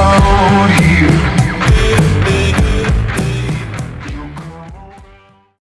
out here.